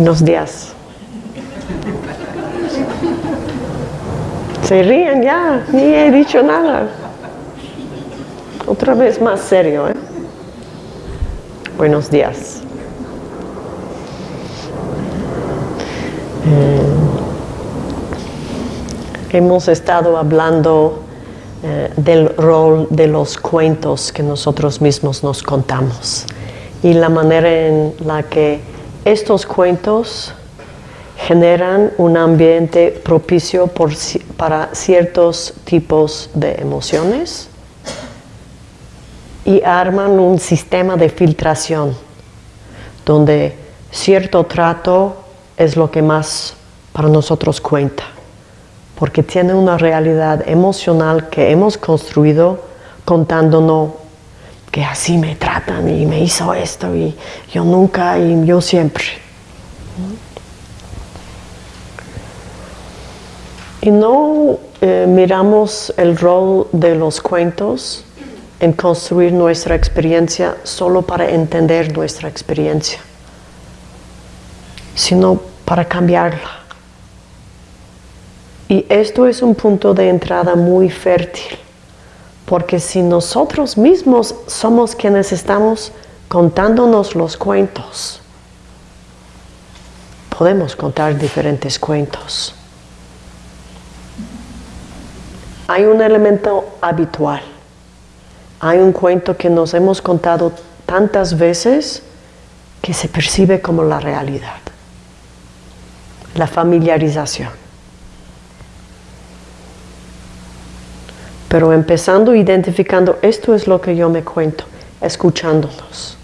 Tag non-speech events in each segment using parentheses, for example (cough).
Buenos días. Se ríen ya, ni he dicho nada. Otra vez más serio, ¿eh? Buenos días. Eh, hemos estado hablando eh, del rol de los cuentos que nosotros mismos nos contamos y la manera en la que estos cuentos generan un ambiente propicio para ciertos tipos de emociones y arman un sistema de filtración donde cierto trato es lo que más para nosotros cuenta, porque tiene una realidad emocional que hemos construido contándonos que así me tratan y me hizo esto y yo nunca y yo siempre. Y no eh, miramos el rol de los cuentos en construir nuestra experiencia solo para entender nuestra experiencia, sino para cambiarla. Y esto es un punto de entrada muy fértil, porque si nosotros mismos somos quienes estamos contándonos los cuentos, podemos contar diferentes cuentos. Hay un elemento habitual. Hay un cuento que nos hemos contado tantas veces que se percibe como la realidad. La familiarización. Pero empezando identificando, esto es lo que yo me cuento, escuchándolos.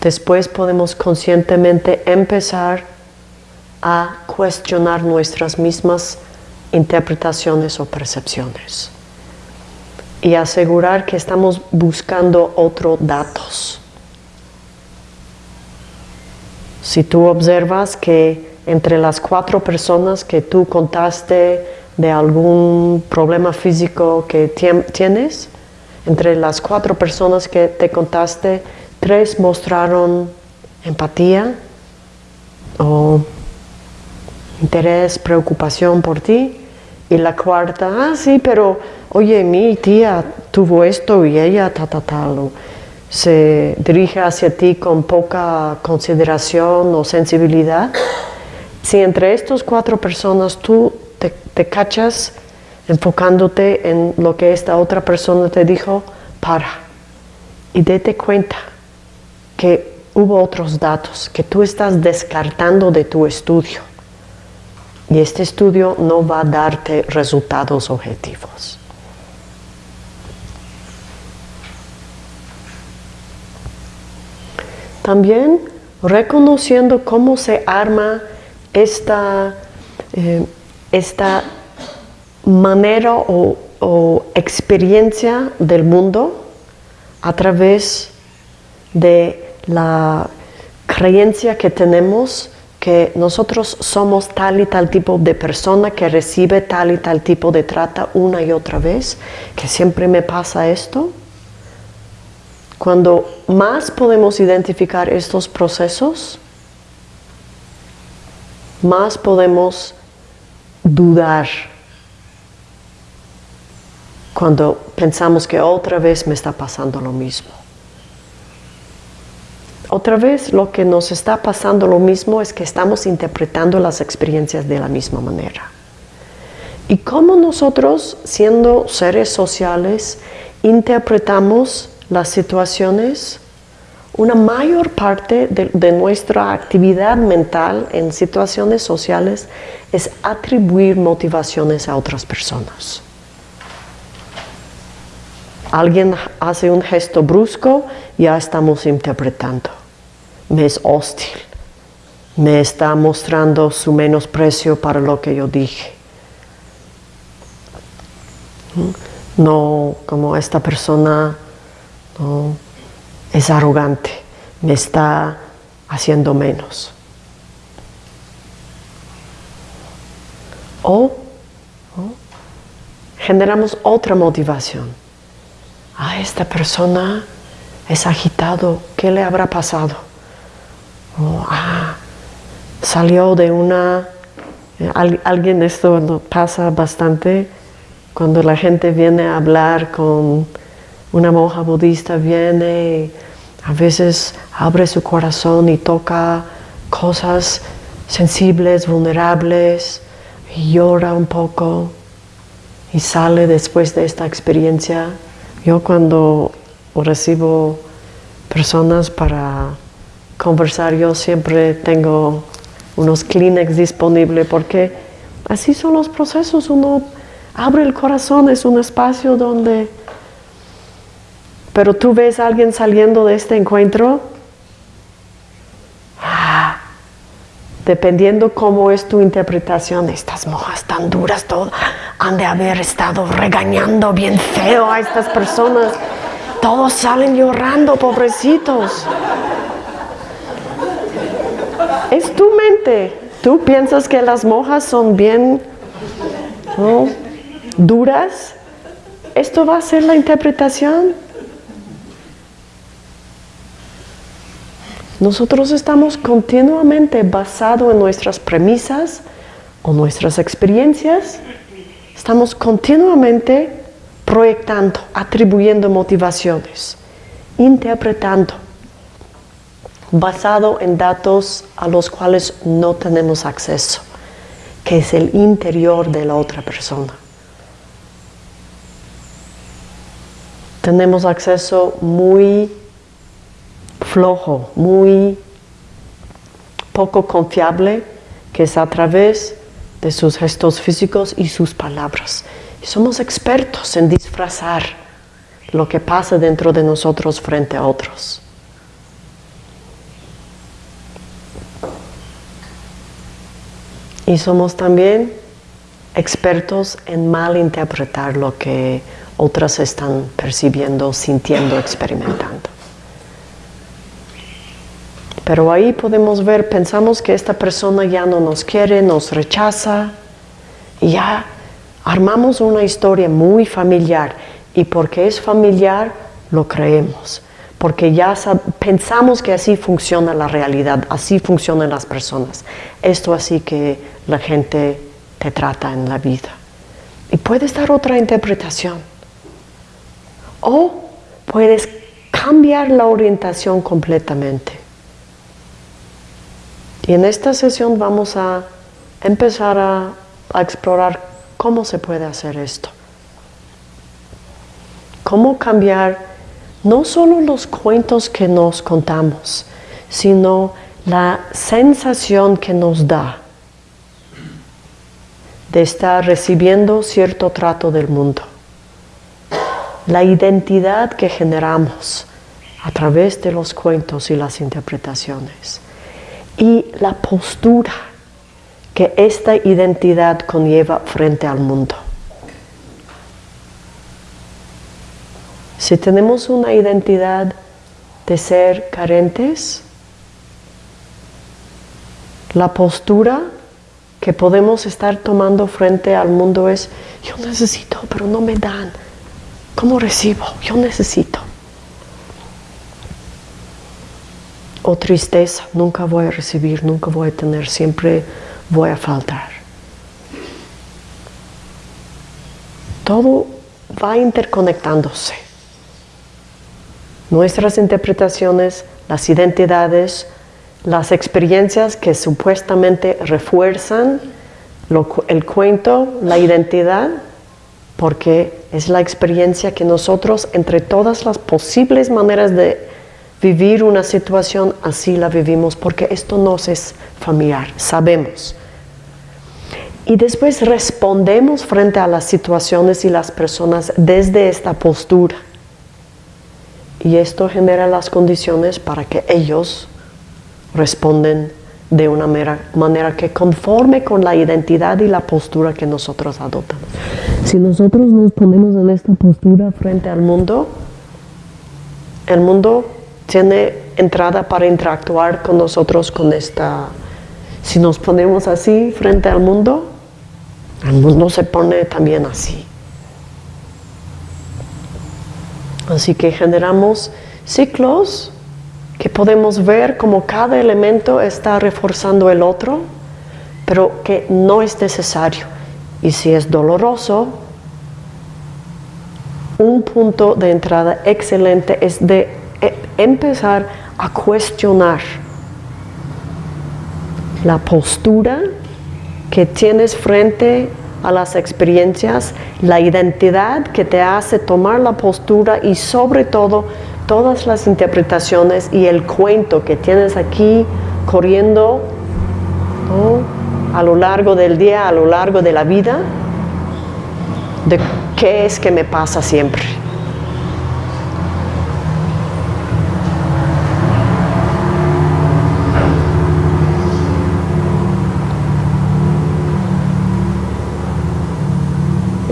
Después podemos conscientemente empezar a cuestionar nuestras mismas interpretaciones o percepciones y asegurar que estamos buscando otros datos. Si tú observas que entre las cuatro personas que tú contaste de algún problema físico que tienes, entre las cuatro personas que te contaste, tres mostraron empatía o interés, preocupación por ti. Y la cuarta, ah, sí, pero oye, mi tía tuvo esto y ella, ta, ta, tal. se dirige hacia ti con poca consideración o sensibilidad. Si entre estas cuatro personas tú te, te cachas enfocándote en lo que esta otra persona te dijo, para y date cuenta que hubo otros datos que tú estás descartando de tu estudio y este estudio no va a darte resultados objetivos. También reconociendo cómo se arma esta, eh, esta manera o, experiencia del mundo a través de la creencia que tenemos que nosotros somos tal y tal tipo de persona que recibe tal y tal tipo de trata una y otra vez, que siempre me pasa esto. Cuando más podemos identificar estos procesos, más podemos dudar cuando pensamos que otra vez me está pasando lo mismo. Otra vez lo que nos está pasando lo mismo es que estamos interpretando las experiencias de la misma manera. Y cómo nosotros, siendo seres sociales, interpretamos las situaciones, una mayor parte de, nuestra actividad mental en situaciones sociales es atribuir motivaciones a otras personas. Alguien hace un gesto brusco, ya estamos interpretando me es hostil, me está mostrando su menosprecio para lo que yo dije. No como esta persona es arrogante, me está haciendo menos. O, generamos otra motivación. A esta persona es agitado, ¿qué le habrá pasado? O, ah, salió de una... eh, al- alguien, esto pasa bastante, cuando la gente viene a hablar con una monja budista, viene a veces abre su corazón y toca cosas sensibles, vulnerables, y llora un poco y sale después de esta experiencia. Yo cuando recibo personas para conversar, yo siempre tengo unos Kleenex disponibles porque así son los procesos. Uno abre el corazón, es un espacio donde... Pero tú ves a alguien saliendo de este encuentro, ah, dependiendo cómo es tu interpretación, estas mojas tan duras, han de haber estado regañando bien feo a estas personas. Todos salen llorando, pobrecitos. Es tu mente. Tú piensas que las mojas son bien ¿no? duras. Esto va a ser la interpretación. Nosotros estamos continuamente basados en nuestras premisas o nuestras experiencias. Estamos continuamente proyectando, atribuyendo motivaciones, interpretando, basado en datos a los cuales no tenemos acceso, que es el interior de la otra persona. Tenemos acceso muy flojo, muy poco confiable, que es a través de sus gestos físicos y sus palabras. Y somos expertos en disfrazar lo que pasa dentro de nosotros frente a otros. Y somos también expertos en malinterpretar lo que otras están percibiendo, sintiendo, experimentando. Pero ahí podemos ver, pensamos que esta persona ya no nos quiere, nos rechaza, y ya armamos una historia muy familiar. Y porque es familiar, lo creemos. Porque ya pensamos que así funciona la realidad, así funcionan las personas. Esto así que la gente te trata en la vida. Y puedes dar otra interpretación. O puedes cambiar la orientación completamente. Y en esta sesión vamos a empezar a, explorar cómo se puede hacer esto. Cómo cambiar no solo los cuentos que nos contamos, sino la sensación que nos da de estar recibiendo cierto trato del mundo. La identidad que generamos a través de los cuentos y las interpretaciones y la postura que esta identidad conlleva frente al mundo. Si tenemos una identidad de ser carentes, la postura que podemos estar tomando frente al mundo es, yo necesito, pero no me dan. ¿Cómo recibo? Yo necesito. O tristeza, nunca voy a recibir, nunca voy a tener, siempre voy a faltar. Todo va interconectándose. Nuestras interpretaciones, las identidades, las experiencias que supuestamente refuerzan el cuento, la identidad, porque es la experiencia que nosotros, entre todas las posibles maneras de vivir una situación así la vivimos porque esto nos es familiar, sabemos. Y después respondemos frente a las situaciones y las personas desde esta postura. Y esto genera las condiciones para que ellos responden de una manera que conforme con la identidad y la postura que nosotros adoptamos. Si nosotros nos ponemos en esta postura frente al mundo, el mundo tiene entrada para interactuar con nosotros con esta... Si nos ponemos así frente al mundo, el mundo se pone también así. Así que generamos ciclos que podemos ver como cada elemento está reforzando el otro, pero que no es necesario. Y si es doloroso, un punto de entrada excelente es de empezar a cuestionar la postura que tienes frente a las experiencias, la identidad que te hace tomar la postura y sobre todo todas las interpretaciones y el cuento que tienes aquí corriendo a lo largo del día, a lo largo de la vida, de qué es que me pasa siempre.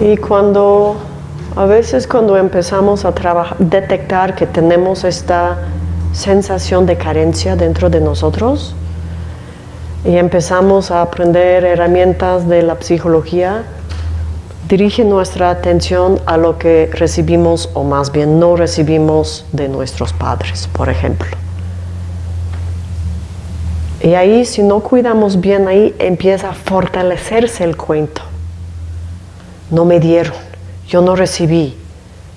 Y cuando, a veces cuando empezamos a trabajar, detectar que tenemos esta sensación de carencia dentro de nosotros y empezamos a aprender herramientas de la psicología, dirige nuestra atención a lo que recibimos o más bien no recibimos de nuestros padres, por ejemplo. Y ahí, si no cuidamos bien, ahí empieza a fortalecerse el cuento no me dieron, yo no recibí,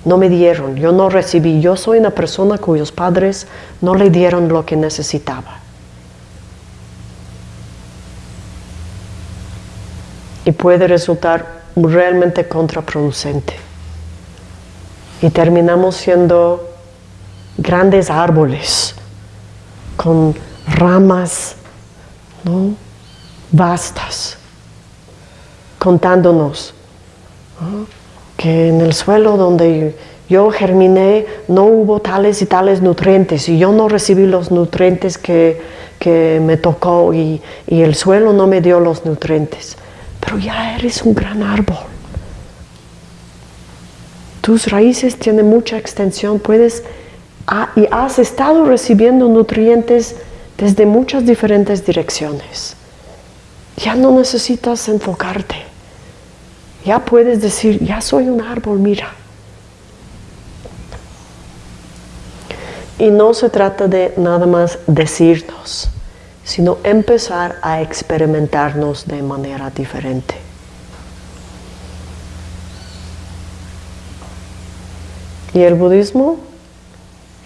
no me dieron, yo no recibí, yo soy una persona cuyos padres no le dieron lo que necesitaba. Y puede resultar realmente contraproducente. Y terminamos siendo grandes árboles con ramas ¿no? vastas, contándonos que en el suelo donde yo germiné no hubo tales y tales nutrientes y yo no recibí los nutrientes que, me tocó y, y, el suelo no me dio los nutrientes. Pero ya eres un gran árbol. Tus raíces tienen mucha extensión, puedes y has estado recibiendo nutrientes desde muchas diferentes direcciones. Ya no necesitas enfocarte. Ya puedes decir, ya soy un árbol, mira. Y no se trata de nada más decirnos, sino empezar a experimentarnos de manera diferente. Y el budismo,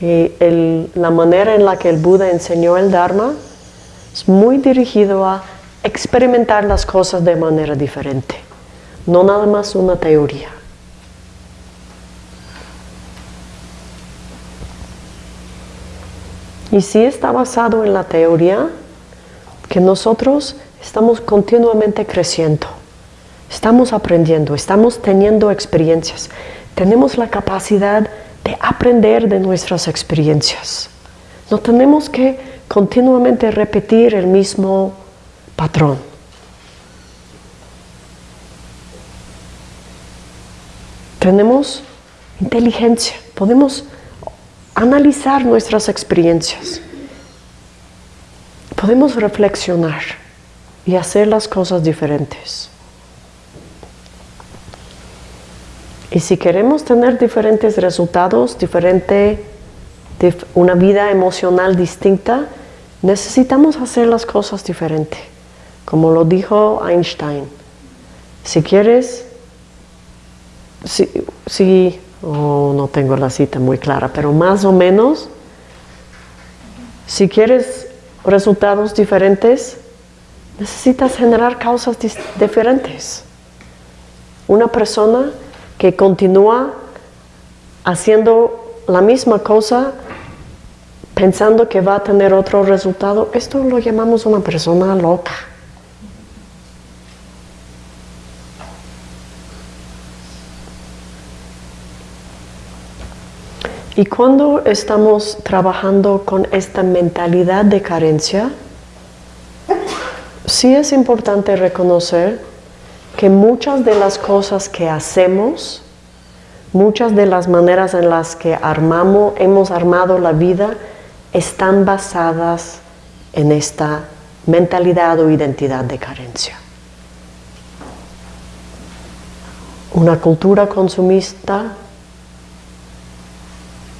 y la manera en la que el Buda enseñó el Dharma, es muy dirigido a experimentar las cosas de manera diferente no nada más una teoría. Y sí está basado en la teoría que nosotros estamos continuamente creciendo, estamos aprendiendo, estamos teniendo experiencias, tenemos la capacidad de aprender de nuestras experiencias. No tenemos que continuamente repetir el mismo patrón. Tenemos inteligencia, podemos analizar nuestras experiencias, podemos reflexionar y hacer las cosas diferentes. Y si queremos tener diferentes resultados, diferente, una vida emocional distinta, necesitamos hacer las cosas diferente. Como lo dijo Einstein, si quieres sí, sí oh, no tengo la cita muy clara, pero más o menos, si quieres resultados diferentes, necesitas generar causas diferentes. Una persona que continúa haciendo la misma cosa pensando que va a tener otro resultado, esto lo llamamos una persona loca. Y cuando estamos trabajando con esta mentalidad de carencia, sí es importante reconocer que muchas de las cosas que hacemos, muchas de las maneras en las que armamos, hemos armado la vida, están basadas en esta mentalidad o identidad de carencia. Una cultura consumista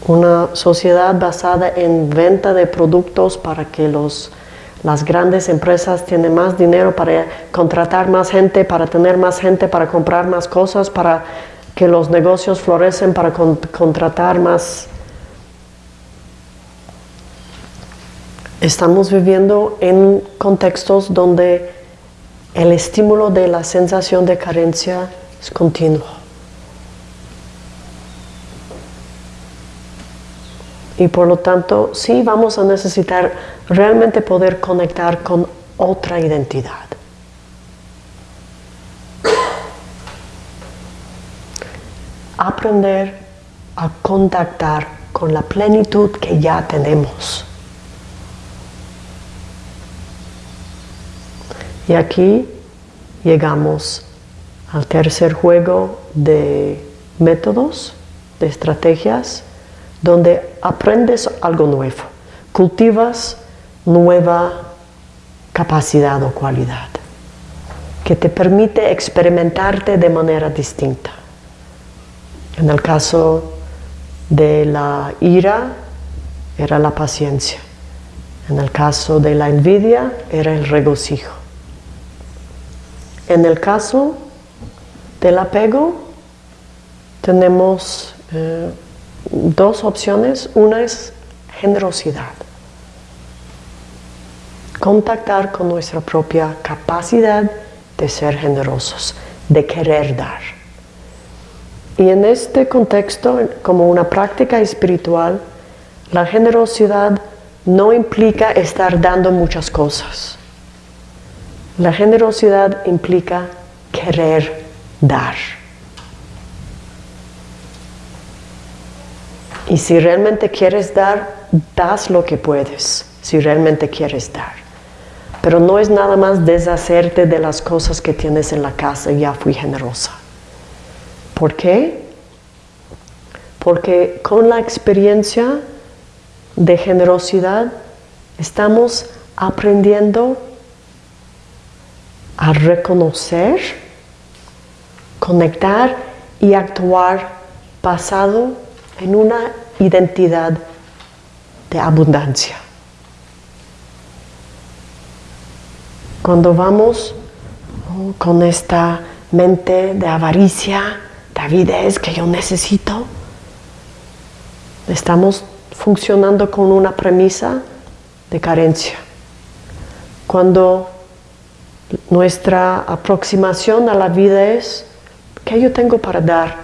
una sociedad basada en venta de productos para que los, las grandes empresas tienen más dinero para contratar más gente, para tener más gente, para comprar más cosas, para que los negocios florecen, para contratar más. Estamos viviendo en contextos donde el estímulo de la sensación de carencia es continuo. Y por lo tanto, sí vamos a necesitar realmente poder conectar con otra identidad. Aprender a contactar con la plenitud que ya tenemos. Y aquí llegamos al tercer juego de métodos, de estrategias, donde aprendes algo nuevo, cultivas nueva capacidad o cualidad que te permite experimentarte de manera distinta. En el caso de la ira era la paciencia, en el caso de la envidia era el regocijo. En el caso del apego tenemos eh, dos opciones. Una es generosidad. Contactar con nuestra propia capacidad de ser generosos, de querer dar. Y en este contexto, como una práctica espiritual, la generosidad no implica estar dando muchas cosas. La generosidad implica querer dar. Y si realmente quieres dar, das lo que puedes, si realmente quieres dar. Pero no es nada más deshacerte de las cosas que tienes en la casa, ya fui generosa. ¿Por qué? Porque con la experiencia de generosidad estamos aprendiendo a reconocer, conectar y actuar pasado en una identidad de abundancia. Cuando vamos con esta mente de avaricia, David es que yo necesito, estamos funcionando con una premisa de carencia. Cuando nuestra aproximación a la vida es, ¿qué yo tengo para dar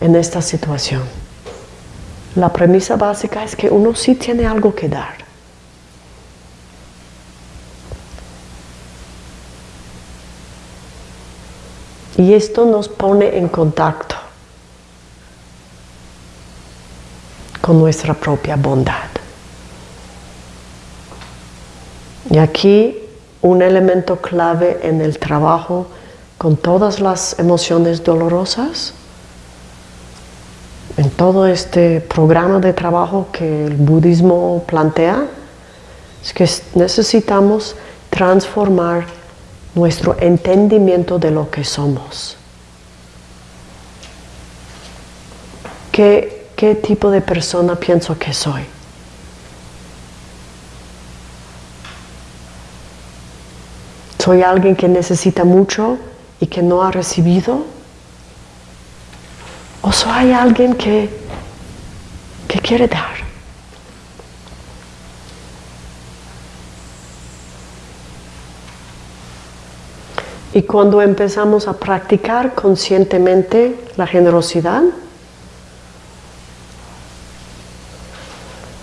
en esta situación? La premisa básica es que uno sí tiene algo que dar. Y esto nos pone en contacto con nuestra propia bondad. Y aquí un elemento clave en el trabajo con todas las emociones dolorosas en todo este programa de trabajo que el budismo plantea, es que necesitamos transformar nuestro entendimiento de lo que somos. ¿Qué, qué tipo de persona pienso que soy? ¿Soy alguien que necesita mucho y que no ha recibido? ¿O soy alguien que, que quiere dar? Y cuando empezamos a practicar conscientemente la generosidad,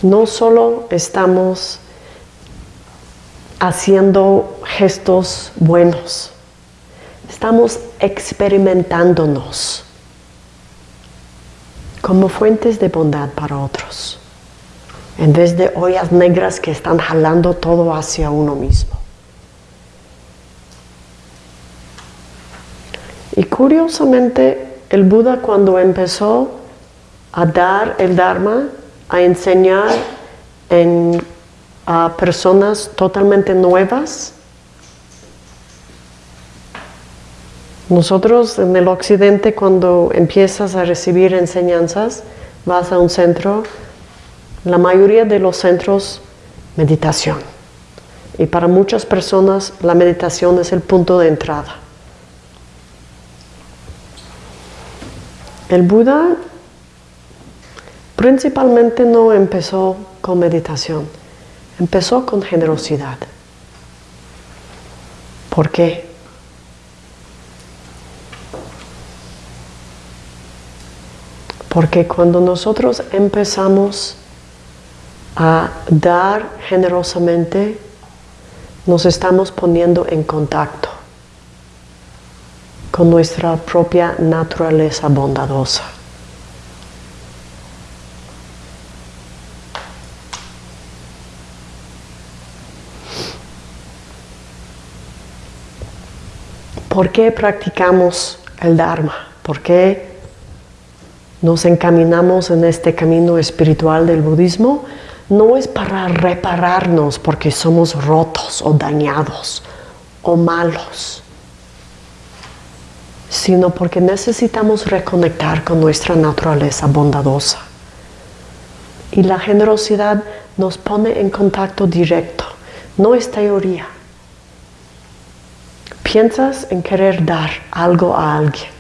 no solo estamos haciendo gestos buenos, estamos experimentándonos como fuentes de bondad para otros, en vez de ollas negras que están jalando todo hacia uno mismo. Y curiosamente, el Buda cuando empezó a dar el Dharma, a enseñar a personas totalmente nuevas, Nosotros en el occidente cuando empiezas a recibir enseñanzas, vas a un centro, la mayoría de los centros, meditación. Y para muchas personas la meditación es el punto de entrada. El Buda principalmente no empezó con meditación, empezó con generosidad. ¿Por qué? Porque cuando nosotros empezamos a dar generosamente, nos estamos poniendo en contacto con nuestra propia naturaleza bondadosa. ¿Por qué practicamos el Dharma? ¿Por qué nos encaminamos en este camino espiritual del budismo? No es para repararnos porque somos rotos o dañados o malos, sino porque necesitamos reconectar con nuestra naturaleza bondadosa. Y la generosidad nos pone en contacto directo, no es teoría piensas en querer dar algo a alguien.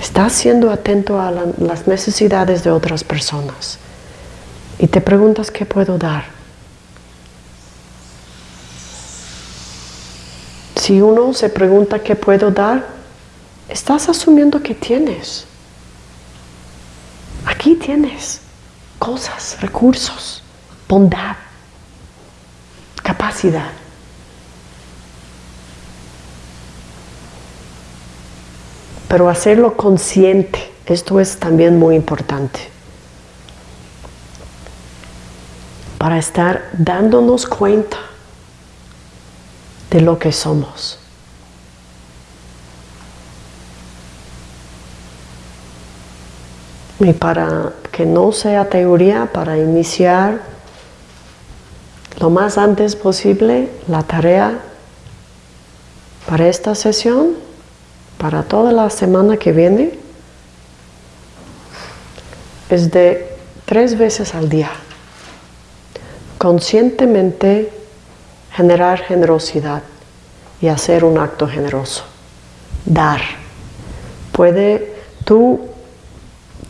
Estás siendo atento a las necesidades de otras personas y te preguntas qué puedo dar. Si uno se pregunta qué puedo dar, estás asumiendo que tienes. Aquí tienes cosas, recursos, bondad, capacidad. Pero hacerlo consciente, esto es también muy importante. Para estar dándonos cuenta de lo que somos. Y para que no sea teoría, para iniciar lo más antes posible la tarea para esta sesión para toda la semana que viene es de tres veces al día. Conscientemente generar generosidad y hacer un acto generoso. Dar. Puede tú,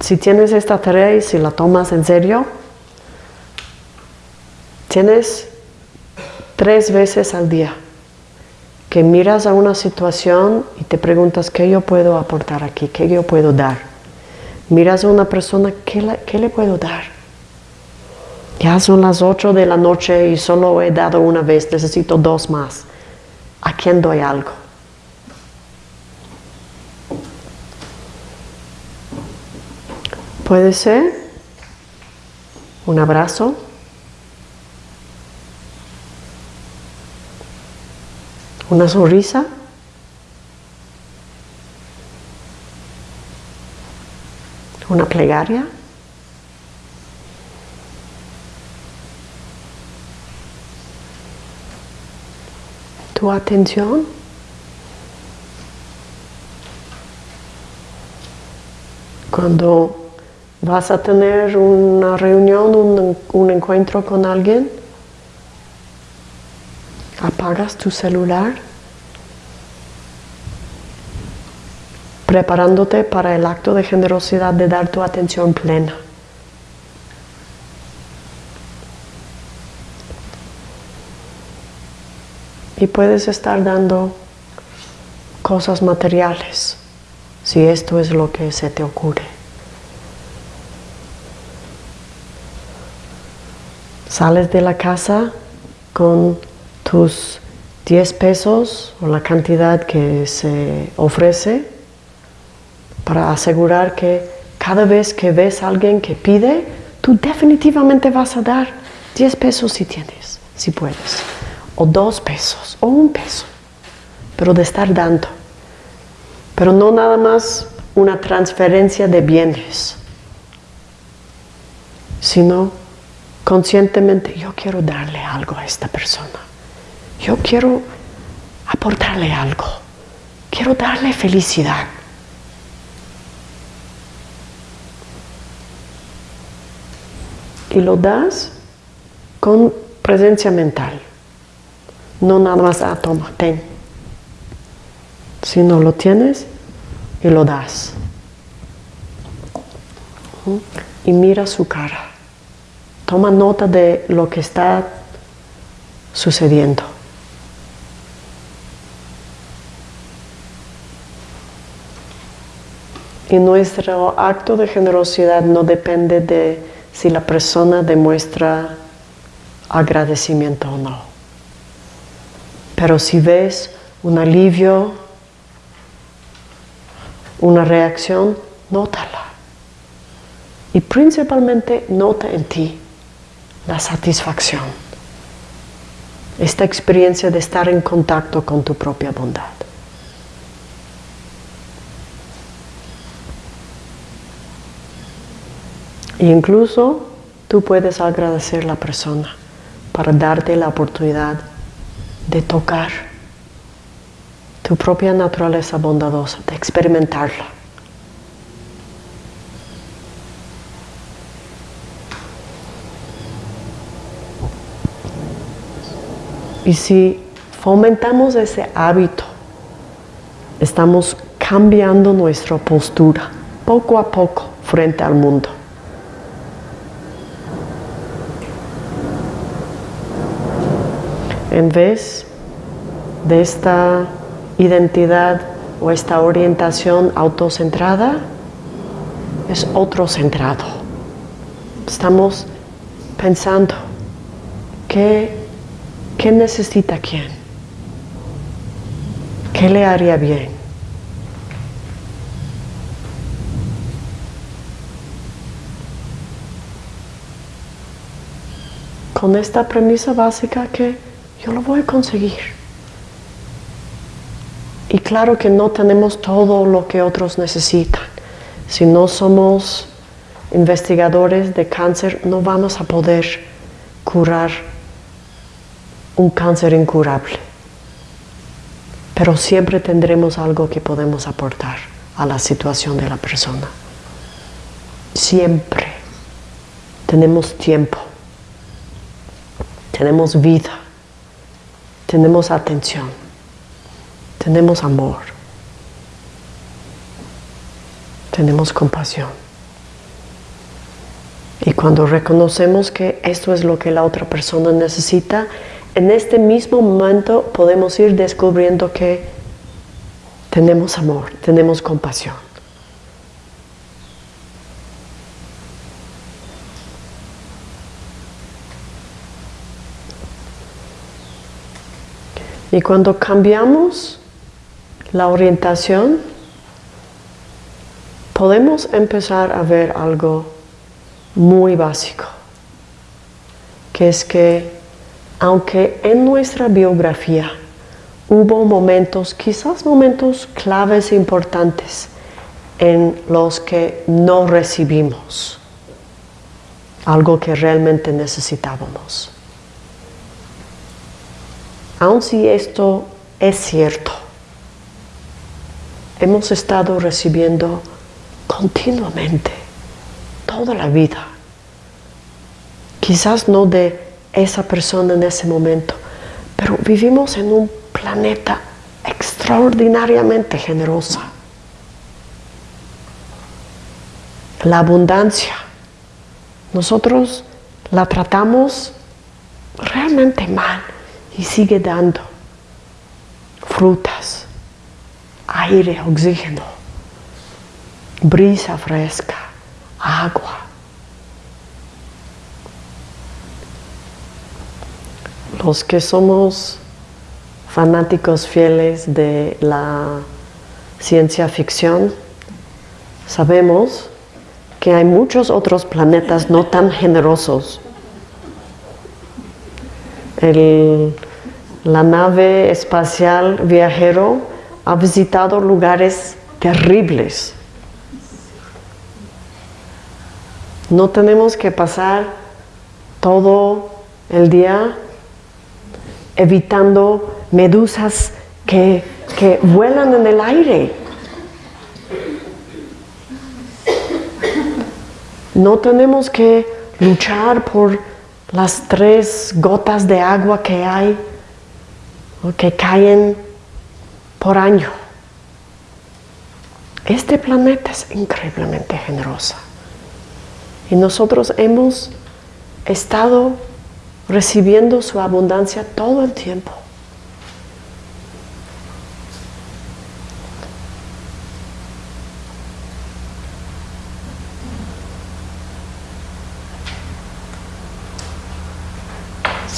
si tienes esta tarea y si la tomas en serio, tienes tres veces al día que miras a una situación y te preguntas qué yo puedo aportar aquí, qué yo puedo dar. Miras a una persona, ¿qué le, puedo dar? Ya son las 8 de la noche y solo he dado una vez, necesito dos más. ¿A quién doy algo? Puede ser un abrazo, una sonrisa. Una plegaria. Tu atención. Cuando vas a tener una reunión, un, un encuentro con alguien, tu celular, preparándote para el acto de generosidad de dar tu atención plena. Y puedes estar dando cosas materiales, si esto es lo que se te ocurre. Sales de la casa con tus 10 pesos o la cantidad que se ofrece para asegurar que cada vez que ves a alguien que pide, tú definitivamente vas a dar 10 pesos si tienes, si puedes, o 2 pesos, o un peso, pero de estar dando. Pero no nada más una transferencia de bienes, sino conscientemente yo quiero darle algo a esta persona yo quiero aportarle algo, quiero darle felicidad. Y lo das con presencia mental, no nada más a toma, ten. Si no lo tienes, y lo das. Y mira su cara. Toma nota de lo que está sucediendo. Y nuestro acto de generosidad no depende de si la persona demuestra agradecimiento o no. Pero si ves un alivio, una reacción, nótala. Y principalmente nota en ti la satisfacción. Esta experiencia de estar en contacto con tu propia bondad. Incluso tú puedes agradecer a la persona para darte la oportunidad de tocar tu propia naturaleza bondadosa, de experimentarla. Y si fomentamos ese hábito, estamos cambiando nuestra postura poco a poco frente al mundo. En vez de esta identidad o esta orientación autocentrada, es otro centrado. Estamos pensando qué, qué necesita quién, qué le haría bien. Con esta premisa básica que yo lo voy a conseguir. Y claro que no tenemos todo lo que otros necesitan. Si no somos investigadores de cáncer, no vamos a poder curar un cáncer incurable. Pero siempre tendremos algo que podemos aportar a la situación de la persona. Siempre tenemos tiempo, tenemos vida tenemos atención, tenemos amor, tenemos compasión. Y cuando reconocemos que esto es lo que la otra persona necesita, en este mismo momento podemos ir descubriendo que tenemos amor, tenemos compasión. Y cuando cambiamos la orientación, podemos empezar a ver algo muy básico, que es que aunque en nuestra biografía hubo momentos, quizás momentos claves e importantes, en los que no recibimos algo que realmente necesitábamos. Aun si esto es cierto, hemos estado recibiendo continuamente, toda la vida. Quizás no de esa persona en ese momento, pero vivimos en un planeta extraordinariamente generosa. La abundancia, nosotros la tratamos realmente mal y sigue dando frutas, aire, oxígeno, brisa fresca, agua. Los que somos fanáticos fieles de la ciencia ficción, sabemos que hay muchos otros planetas no tan generosos. El la nave espacial viajero ha visitado lugares terribles. No tenemos que pasar todo el día evitando medusas que, que vuelan en el aire. No tenemos que luchar por las tres gotas de agua que hay que caen por año. Este planeta es increíblemente generosa y nosotros hemos estado recibiendo su abundancia todo el tiempo.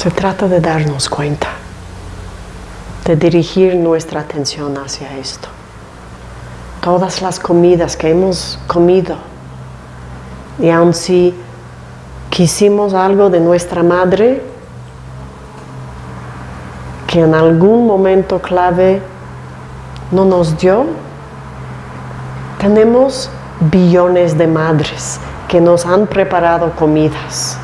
Se trata de darnos cuenta, de dirigir nuestra atención hacia esto. Todas las comidas que hemos comido, y aun si quisimos algo de nuestra madre, que en algún momento clave no nos dio, tenemos billones de madres que nos han preparado comidas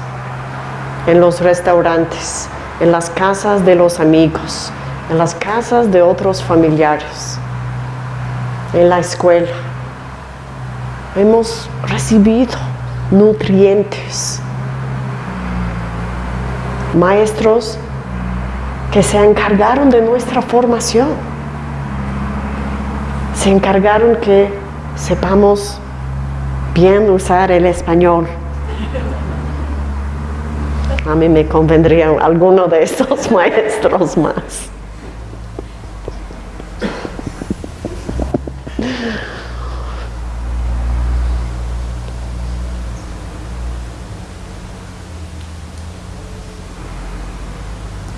en los restaurantes, en las casas de los amigos, en las casas de otros familiares, en la escuela. Hemos recibido nutrientes, maestros que se encargaron de nuestra formación, se encargaron que sepamos bien usar el español a mí me convendría alguno de estos (laughs) maestros más.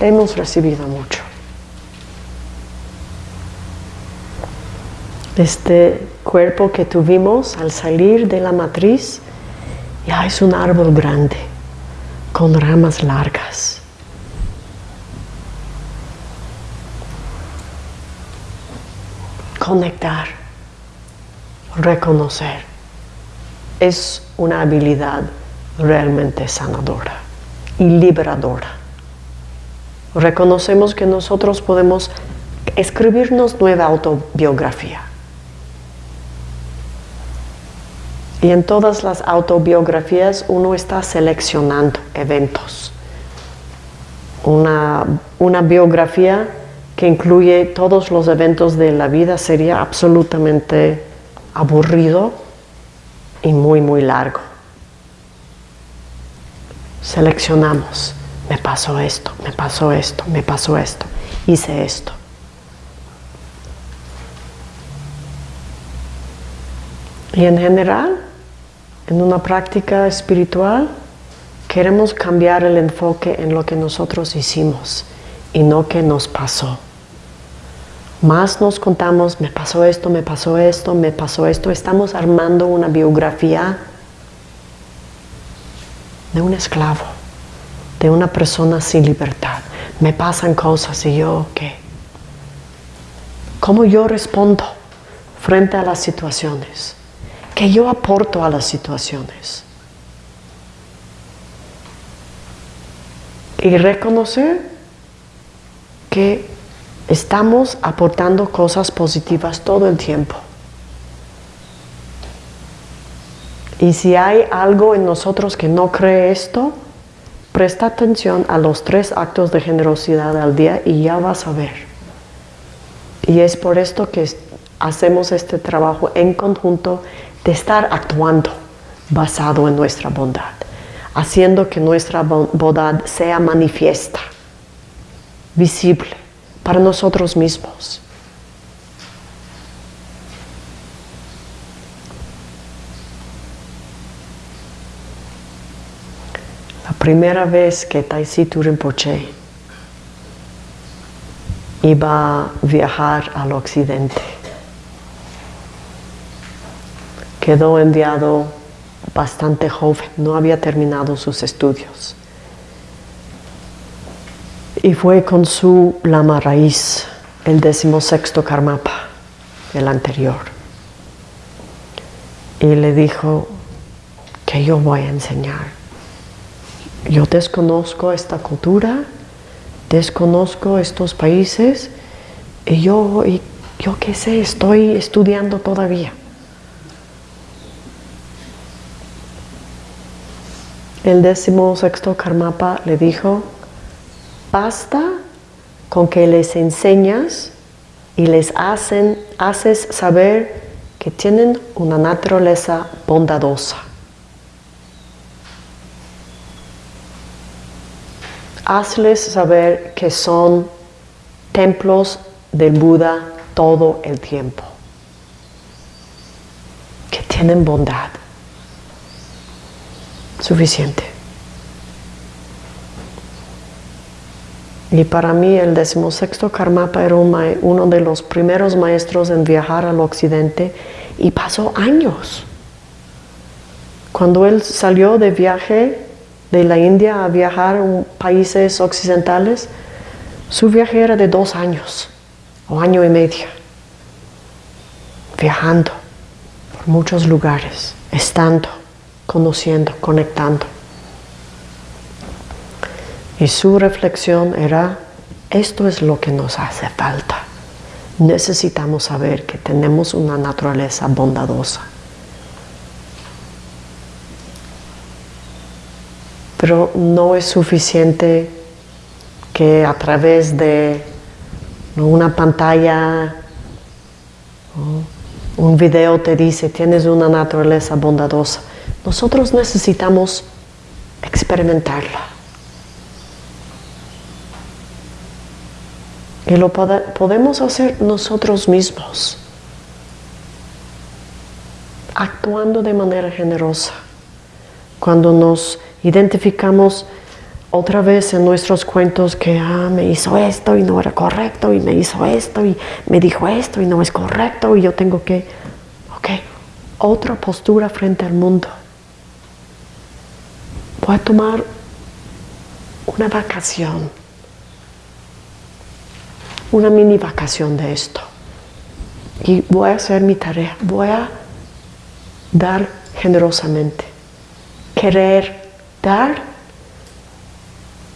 Hemos recibido mucho. Este cuerpo que tuvimos al salir de la matriz ya es un árbol grande con ramas largas. Conectar, reconocer, es una habilidad realmente sanadora y liberadora. Reconocemos que nosotros podemos escribirnos nueva autobiografía Y en todas las autobiografías uno está seleccionando eventos. Una, una, biografía que incluye todos los eventos de la vida sería absolutamente aburrido y muy, muy largo. Seleccionamos, me pasó esto, me pasó esto, me pasó esto, hice esto. Y en general, en una práctica espiritual queremos cambiar el enfoque en lo que nosotros hicimos y no que nos pasó. Más nos contamos, me pasó esto, me pasó esto, me pasó esto. Estamos armando una biografía de un esclavo, de una persona sin libertad. Me pasan cosas y yo, ¿qué? ¿Cómo yo respondo frente a las situaciones? que yo aporto a las situaciones. Y reconocer que estamos aportando cosas positivas todo el tiempo. Y si hay algo en nosotros que no cree esto, presta atención a los tres actos de generosidad al día y ya vas a ver. Y es por esto que hacemos este trabajo en conjunto de estar actuando basado en nuestra bondad, haciendo que nuestra bondad sea manifiesta, visible para nosotros mismos. La primera vez que Taisitu Rinpoche iba a viajar al occidente, quedó enviado bastante joven, no había terminado sus estudios. Y fue con su lama raíz, el decimosexto Karmapa, el anterior. Y le dijo que yo voy a enseñar. Yo desconozco esta cultura, desconozco estos países, y yo, y yo qué sé, estoy estudiando todavía. El décimo sexto Karmapa le dijo, basta con que les enseñas y les hacen, haces saber que tienen una naturaleza bondadosa. Hazles saber que son templos del Buda todo el tiempo, que tienen bondad. Suficiente. Y para mí el decimosexto Karmapa era uno de los primeros maestros en viajar al occidente y pasó años. Cuando él salió de viaje de la India a viajar a países occidentales, su viaje era de dos años o año y medio, viajando por muchos lugares, estando, conociendo, conectando. Y su reflexión era, esto es lo que nos hace falta. Necesitamos saber que tenemos una naturaleza bondadosa. Pero no es suficiente que a través de una pantalla, un video te dice, tienes una naturaleza bondadosa. Nosotros necesitamos experimentarla. Y lo podemos hacer nosotros mismos, actuando de manera generosa. Cuando nos identificamos otra vez en nuestros cuentos que ah, me hizo esto y no era correcto, y me hizo esto y me dijo esto y no es correcto, y yo tengo que, ok, otra postura frente al mundo. Voy a tomar una vacación una mini vacación de esto. Y voy a hacer mi tarea, voy a dar generosamente. Querer dar,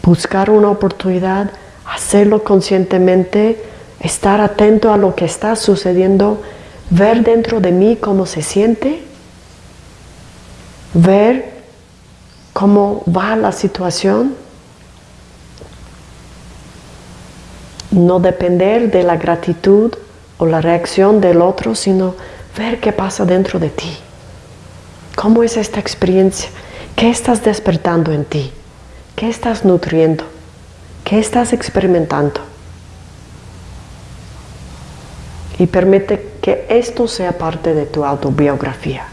buscar una oportunidad, hacerlo conscientemente, estar atento a lo que está sucediendo, ver dentro de mí cómo se siente, ver cómo va la situación no depender de la gratitud o la reacción del otro, sino ver qué pasa dentro de ti. ¿Cómo es esta experiencia? ¿Qué estás despertando en ti? ¿Qué estás nutriendo? ¿Qué estás experimentando? Y permite que esto sea parte de tu autobiografía.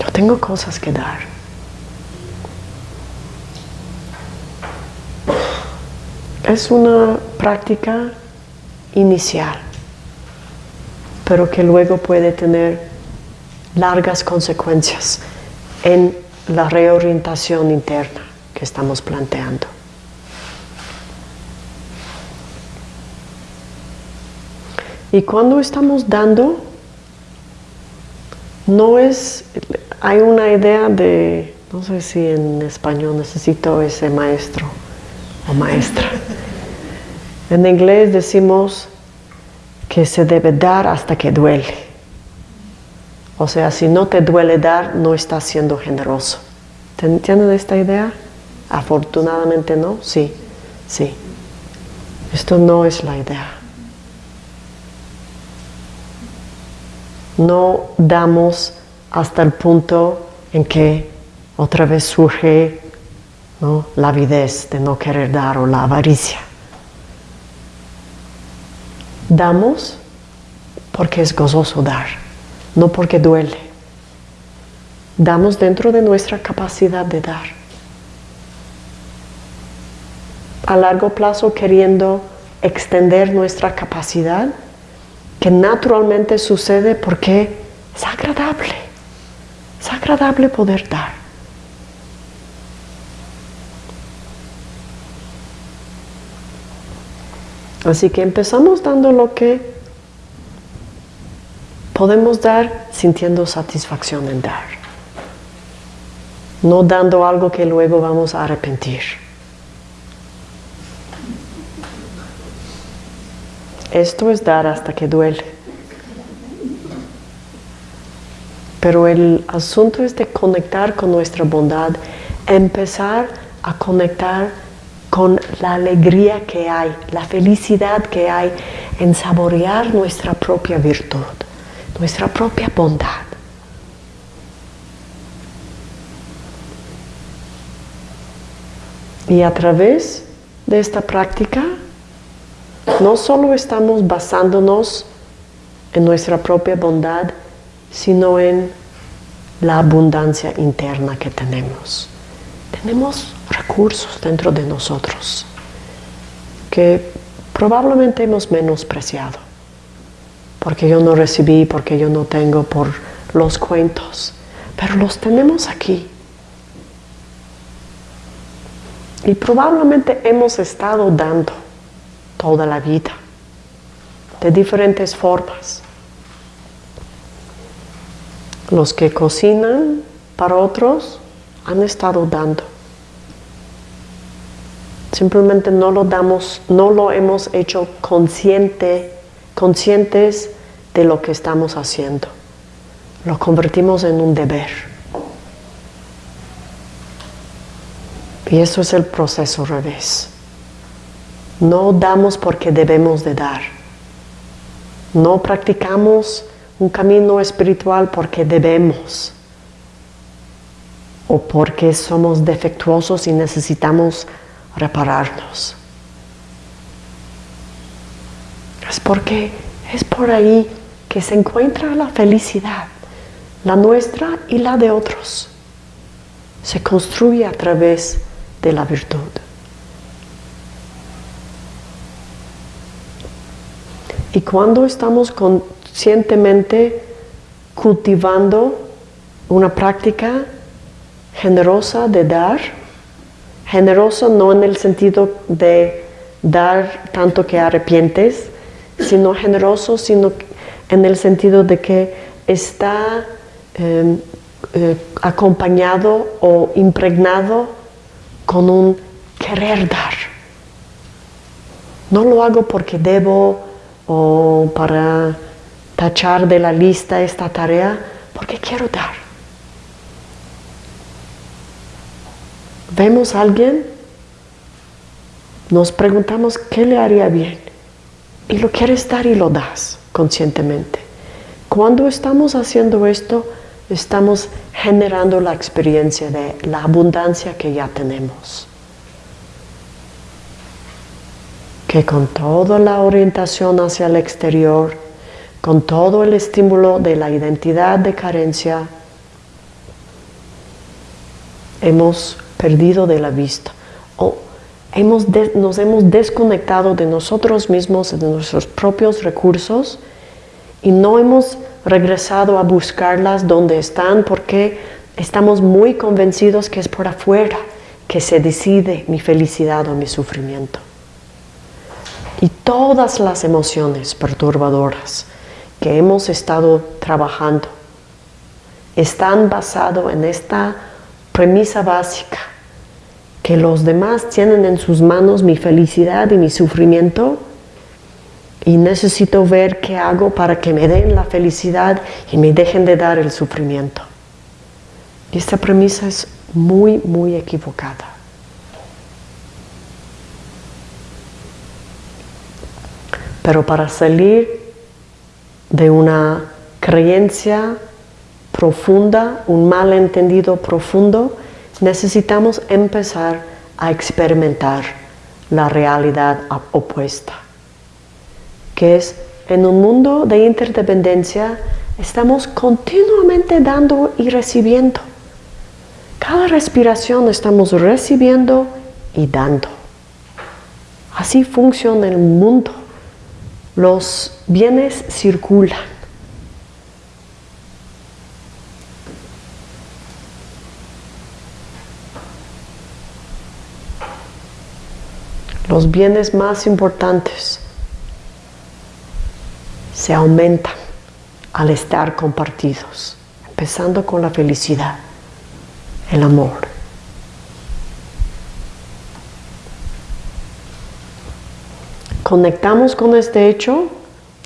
Yo tengo cosas que dar. Es una práctica inicial, pero que luego puede tener largas consecuencias en la reorientación interna que estamos planteando. Y cuando estamos dando, no es, hay una idea de, no sé si en español necesito ese maestro o maestra. En inglés decimos que se debe dar hasta que duele. O sea, si no te duele dar, no estás siendo generoso. ¿Tienen esta idea? Afortunadamente no, sí, sí. Esto no es la idea. No damos hasta el punto en que otra vez surge la avidez de no querer dar o la avaricia. Damos porque es gozoso dar, no porque duele. Damos dentro de nuestra capacidad de dar. A largo plazo queriendo extender nuestra capacidad, que naturalmente sucede porque es agradable. Es agradable poder dar. Así que empezamos dando lo que podemos dar sintiendo satisfacción en dar. No dando algo que luego vamos a arrepentir. Esto es dar hasta que duele. Pero el asunto es de conectar con nuestra bondad, empezar a conectar con la alegría que hay, la felicidad que hay en saborear nuestra propia virtud, nuestra propia bondad. Y a través de esta práctica, no solo estamos basándonos en nuestra propia bondad, sino en la abundancia interna que tenemos. Tenemos recursos dentro de nosotros que probablemente hemos menospreciado, porque yo no recibí, porque yo no tengo por los cuentos, pero los tenemos aquí. Y probablemente hemos estado dando toda la vida, de diferentes formas. Los que cocinan para otros han estado dando. Simplemente no lo damos, no lo hemos hecho consciente, conscientes de lo que estamos haciendo. Lo convertimos en un deber. Y eso es el proceso revés. No damos porque debemos de dar. No practicamos un camino espiritual porque debemos o porque somos defectuosos y necesitamos repararnos. Es porque es por ahí que se encuentra la felicidad, la nuestra y la de otros. Se construye a través de la virtud. Y cuando estamos conscientemente cultivando una práctica generosa de dar, generosa no en el sentido de dar tanto que arrepientes, sino generoso, sino en el sentido de que está em, eh, acompañado o impregnado con un querer dar. No lo hago porque debo o para tachar de la lista esta tarea, porque quiero dar. Vemos a alguien, nos preguntamos qué le haría bien y lo quieres dar y lo das conscientemente. Cuando estamos haciendo esto, estamos generando la experiencia de la abundancia que ya tenemos. Que con toda la orientación hacia el exterior, con todo el estímulo de la identidad de carencia, hemos perdido de la vista o hemos nos hemos desconectado de nosotros mismos, de nuestros propios recursos y no hemos regresado a buscarlas donde están porque estamos muy convencidos que es por afuera que se decide mi felicidad o mi sufrimiento. Y todas las emociones perturbadoras que hemos estado trabajando están basadas en esta premisa básica que los demás tienen en sus manos mi felicidad y mi sufrimiento y necesito ver qué hago para que me den la felicidad y me dejen de dar el sufrimiento. Y esta premisa es muy, muy equivocada. Pero para salir de una creencia profunda, un malentendido profundo, necesitamos empezar a experimentar la realidad opuesta que es en un mundo de interdependencia estamos continuamente dando y recibiendo. Cada respiración estamos recibiendo y dando. Así funciona el mundo. Los bienes circulan. Los bienes más importantes se aumentan al estar compartidos, empezando con la felicidad, el amor. Conectamos con este hecho,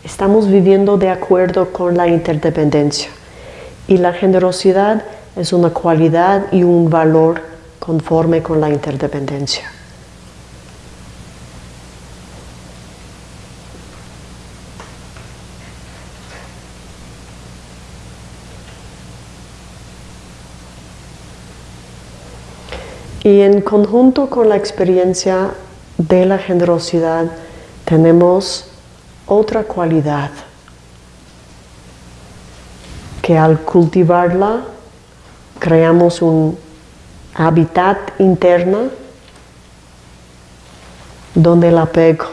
estamos viviendo de acuerdo con la interdependencia. Y la generosidad es una cualidad y un valor conforme con la interdependencia. Y en conjunto con la experiencia de la generosidad tenemos otra cualidad que al cultivarla creamos un hábitat interno donde el apego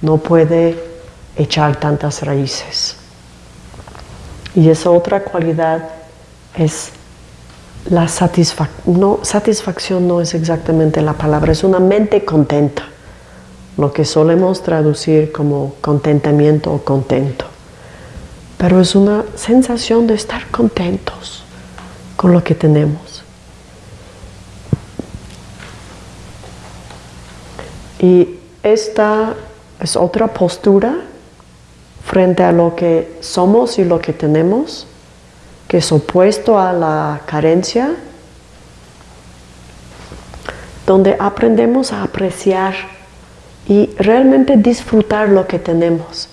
no puede echar tantas raíces. Y esa otra cualidad es la satisfacción, no, satisfacción no es exactamente la palabra, es una mente contenta, lo que solemos traducir como contentamiento o contento. Pero es una sensación de estar contentos con lo que tenemos. Y esta es otra postura frente a lo que somos y lo que tenemos que es opuesto a la carencia, donde aprendemos a apreciar y realmente disfrutar lo que tenemos.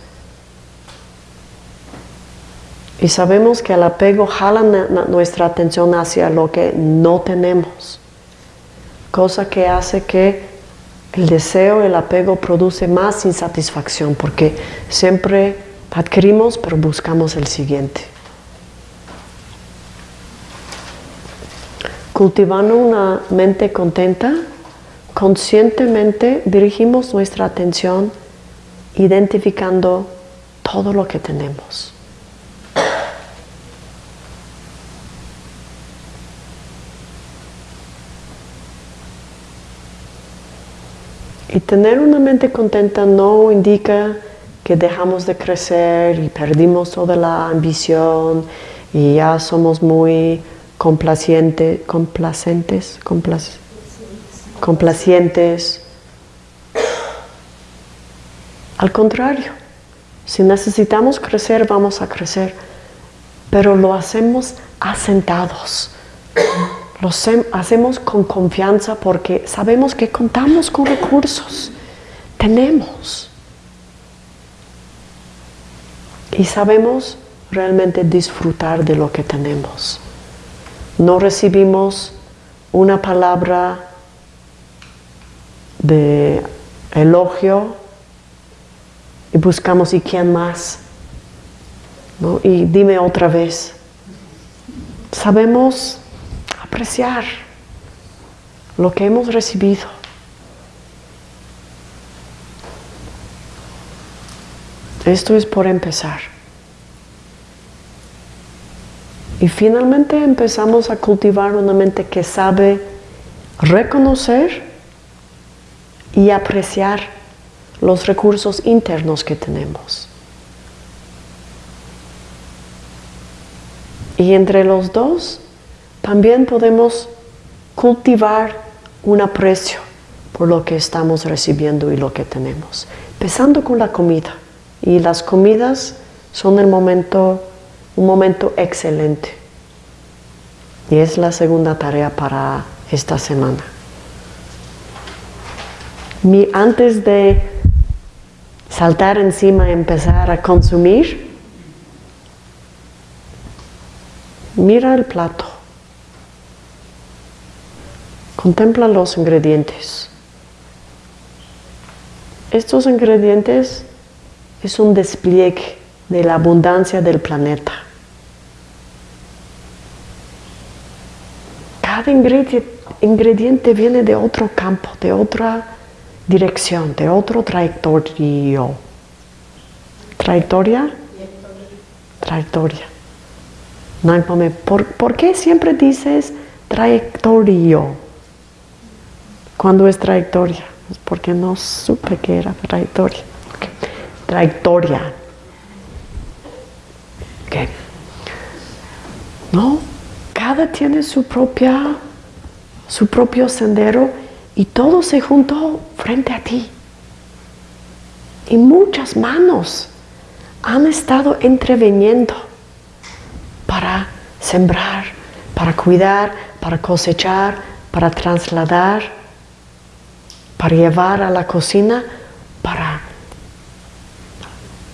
Y sabemos que el apego jala nuestra atención hacia lo que no tenemos, cosa que hace que el deseo, el apego produce más insatisfacción, porque siempre adquirimos pero buscamos el siguiente. Cultivando una mente contenta, conscientemente dirigimos nuestra atención identificando todo lo que tenemos. Y tener una mente contenta no indica que dejamos de crecer y perdimos toda la ambición y ya somos muy complaciente, complacentes, complacientes. Al contrario, si necesitamos crecer, vamos a crecer, pero lo hacemos asentados. Lo hacemos con confianza porque sabemos que contamos con recursos, tenemos. Y sabemos realmente disfrutar de lo que tenemos no recibimos una palabra de elogio y buscamos y quién más y dime otra vez. Sabemos apreciar lo que hemos recibido. Esto es por empezar Y finalmente empezamos a cultivar una mente que sabe reconocer y apreciar los recursos internos que tenemos. Y entre los dos también podemos cultivar un aprecio por lo que estamos recibiendo y lo que tenemos. Empezando con la comida. Y las comidas son el momento un momento excelente. Y es la segunda tarea para esta semana. Mi, antes de saltar encima y empezar a consumir, mira el plato. Contempla los ingredientes. Estos ingredientes es un despliegue de la abundancia del planeta. Cada ingrediente, viene de otro campo, de otra dirección, de otro trayectorio. ¿Trayectoria? Trayectoria. ¿Por, ¿Por qué siempre dices trayectorio cuando es trayectoria? Es porque no supe que era trayectoria. Trayectoria. No, cada tiene su propia, su propio sendero y todo se juntó frente a ti. Y muchas manos han estado entreveniendo para sembrar, para cuidar, para cosechar, para trasladar, para llevar a la cocina, para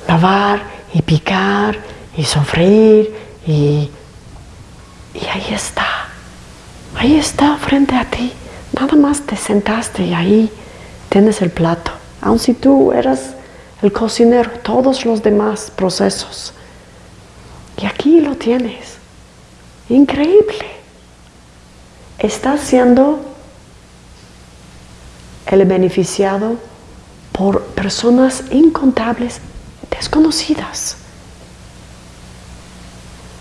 lavar y picar y sofreír y, y ahí está, ahí está frente a ti. Nada más te sentaste y ahí tienes el plato. Aun si tú eras el cocinero, todos los demás procesos. Y aquí lo tienes. Increíble. Estás siendo el beneficiado por personas incontables, desconocidas.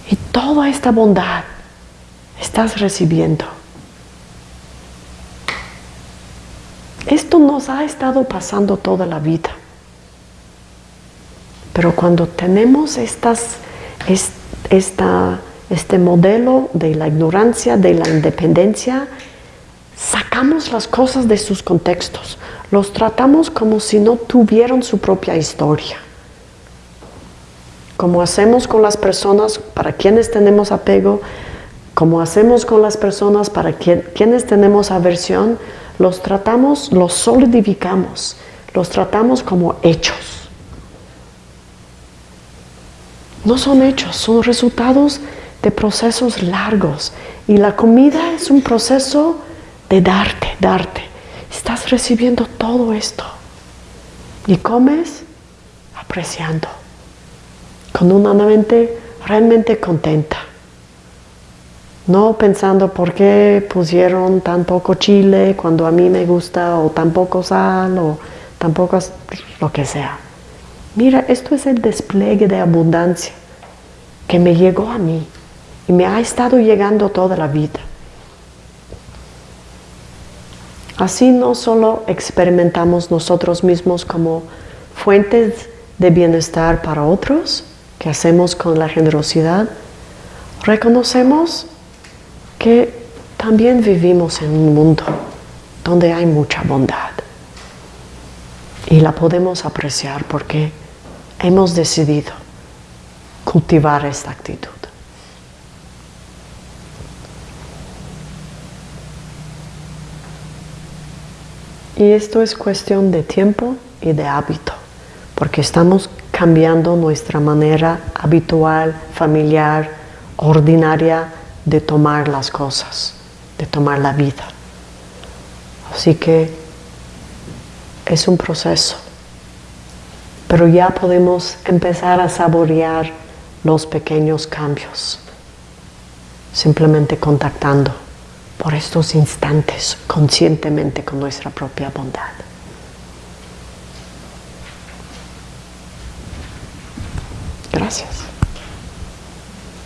Y toda esta bondad estás recibiendo. Esto nos ha estado pasando toda la vida. Pero cuando tenemos estas, esta, este modelo de la ignorancia, de la independencia, sacamos las cosas de sus contextos, los tratamos como si no tuvieran su propia historia. Como hacemos con las personas para quienes tenemos apego, como hacemos con las personas para quienes tenemos aversión, los tratamos, los solidificamos, los tratamos como hechos. No son hechos, son resultados de procesos largos. Y la comida es un proceso de darte, darte. Estás recibiendo todo esto. Y comes apreciando, con una mente realmente contenta. No pensando por qué pusieron tan poco chile cuando a mí me gusta, o tan poco sal, o tan poco lo que sea. Mira, esto es el despliegue de abundancia que me llegó a mí y me ha estado llegando toda la vida. Así no solo experimentamos nosotros mismos como fuentes de bienestar para otros, que hacemos con la generosidad, reconocemos que también vivimos en un mundo donde hay mucha bondad y la podemos apreciar porque hemos decidido cultivar esta actitud. Y esto es cuestión de tiempo y de hábito, porque estamos cambiando nuestra manera habitual, familiar, ordinaria de tomar las cosas, de tomar la vida. Así que es un proceso, pero ya podemos empezar a saborear los pequeños cambios, simplemente contactando por estos instantes conscientemente con nuestra propia bondad. Gracias.